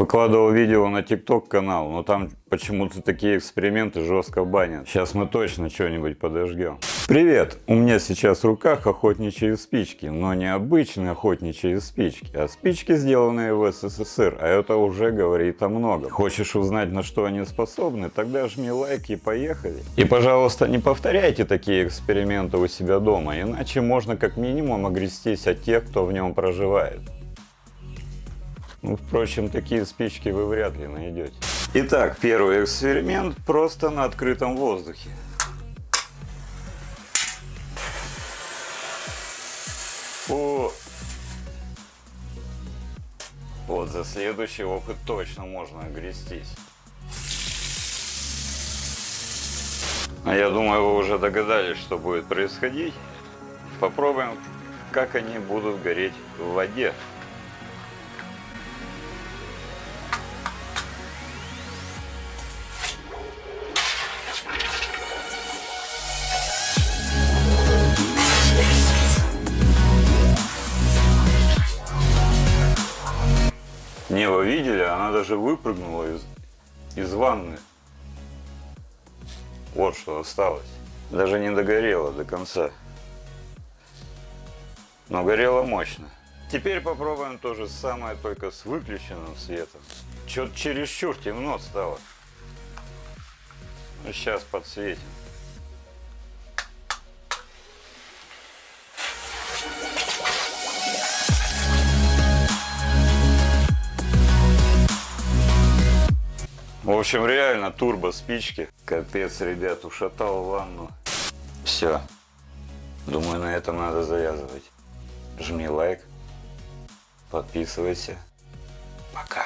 Выкладывал видео на TikTok канал, но там почему-то такие эксперименты жестко банят. Сейчас мы точно что-нибудь подожгем. Привет! У меня сейчас в руках охотничьи спички, но не обычные охотничьи спички, а спички, сделанные в СССР, а это уже говорит о многом. Хочешь узнать, на что они способны? Тогда жми лайк и поехали. И, пожалуйста, не повторяйте такие эксперименты у себя дома, иначе можно как минимум огрестись от тех, кто в нем проживает. Ну, впрочем, такие спички вы вряд ли найдете. Итак, первый эксперимент просто на открытом воздухе. О! Вот, за следующий опыт точно можно огрестись. А я думаю, вы уже догадались, что будет происходить. Попробуем, как они будут гореть в воде. Не, вы видели, она даже выпрыгнула из, из ванны. Вот что осталось. Даже не догорела до конца. Но горела мощно. Теперь попробуем то же самое, только с выключенным светом. Что-то чересчур темно стало. Ну, сейчас подсветим. В общем, реально турбо спички. Капец, ребят, ушатал ванну. Все. Думаю, на этом надо завязывать. Жми лайк. Подписывайся. Пока.